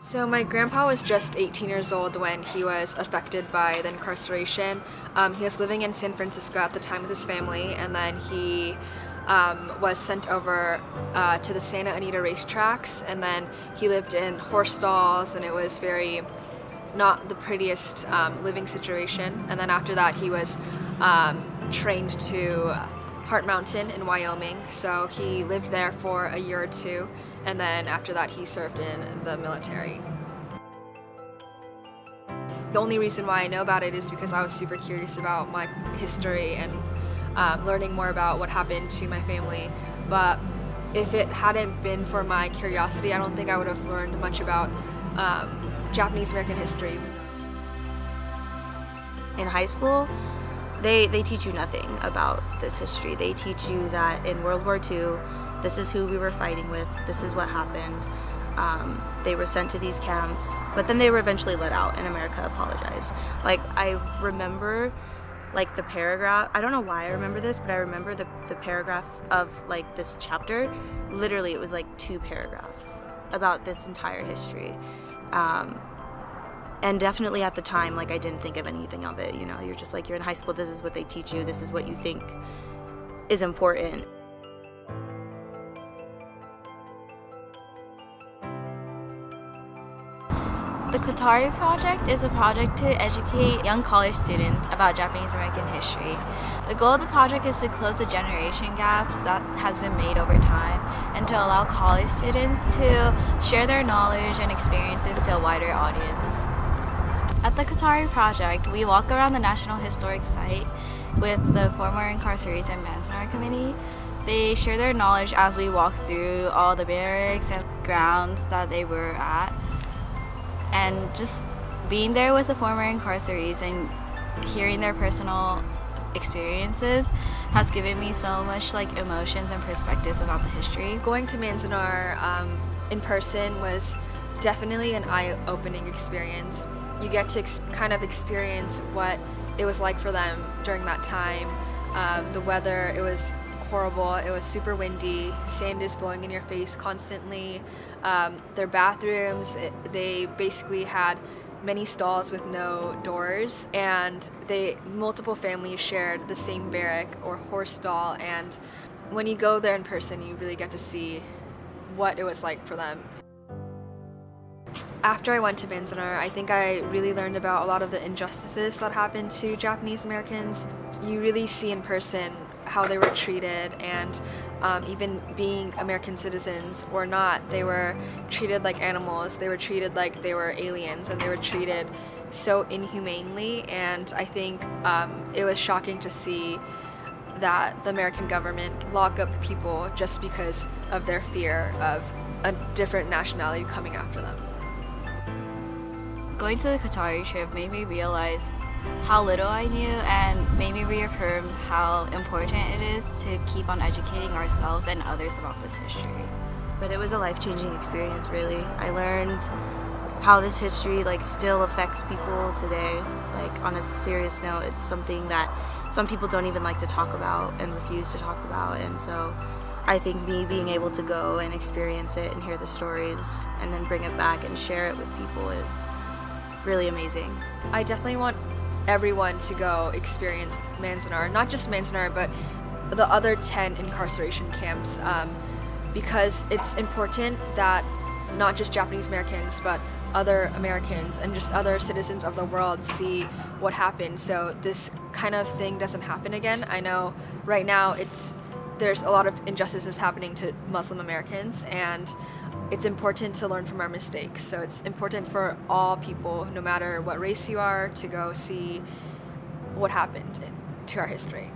So my grandpa was just 18 years old when he was affected by the incarceration. Um, he was living in San Francisco at the time with his family, and then he um, was sent over uh, to the Santa Anita racetracks, and then he lived in horse stalls, and it was very not the prettiest um, living situation. And then after that, he was um, trained to Heart Mountain in Wyoming. So he lived there for a year or two, and then after that, he served in the military. The only reason why I know about it is because I was super curious about my history and um, learning more about what happened to my family. But if it hadn't been for my curiosity, I don't think I would have learned much about um, Japanese American history. In high school, they, they teach you nothing about this history. They teach you that in World War II, this is who we were fighting with, this is what happened. Um, they were sent to these camps, but then they were eventually let out and America apologized. Like, I remember like the paragraph, I don't know why I remember this, but I remember the, the paragraph of like this chapter, literally it was like two paragraphs about this entire history. Um, and definitely at the time like i didn't think of anything of it you know you're just like you're in high school this is what they teach you this is what you think is important The Kotari Project is a project to educate young college students about Japanese American history. The goal of the project is to close the generation gaps that has been made over time and to allow college students to share their knowledge and experiences to a wider audience. At the Kotari Project, we walk around the National Historic Site with the former incarceration Manzanar Committee. They share their knowledge as we walk through all the barracks and grounds that they were at. And just being there with the former incarcerees and hearing their personal experiences has given me so much like emotions and perspectives about the history. Going to Manzanar um, in person was definitely an eye-opening experience you get to kind of experience what it was like for them during that time. Um, the weather, it was horrible. It was super windy. Sand is blowing in your face constantly. Um, their bathrooms, it, they basically had many stalls with no doors and they multiple families shared the same barrack or horse stall and when you go there in person you really get to see what it was like for them after I went to Manzanar, I think I really learned about a lot of the injustices that happened to Japanese Americans. You really see in person how they were treated and um, even being American citizens or not, they were treated like animals. They were treated like they were aliens and they were treated so inhumanely and I think um, it was shocking to see that the American government lock up people just because of their fear of a different nationality coming after them. Going to the Kotari trip made me realize how little I knew and made me reaffirm how important it is to keep on educating ourselves and others about this history. But it was a life-changing experience really. I learned how this history like still affects people today. Like on a serious note, it's something that some people don't even like to talk about and refuse to talk about and so I think me being able to go and experience it and hear the stories and then bring it back and share it with people is really amazing. I definitely want everyone to go experience Manzanar, not just Manzanar, but the other 10 incarceration camps um, because it's important that not just Japanese Americans, but other Americans and just other citizens of the world see what happened so this kind of thing doesn't happen again. I know right now it's there's a lot of injustices happening to Muslim Americans and it's important to learn from our mistakes. So it's important for all people, no matter what race you are, to go see what happened to our history.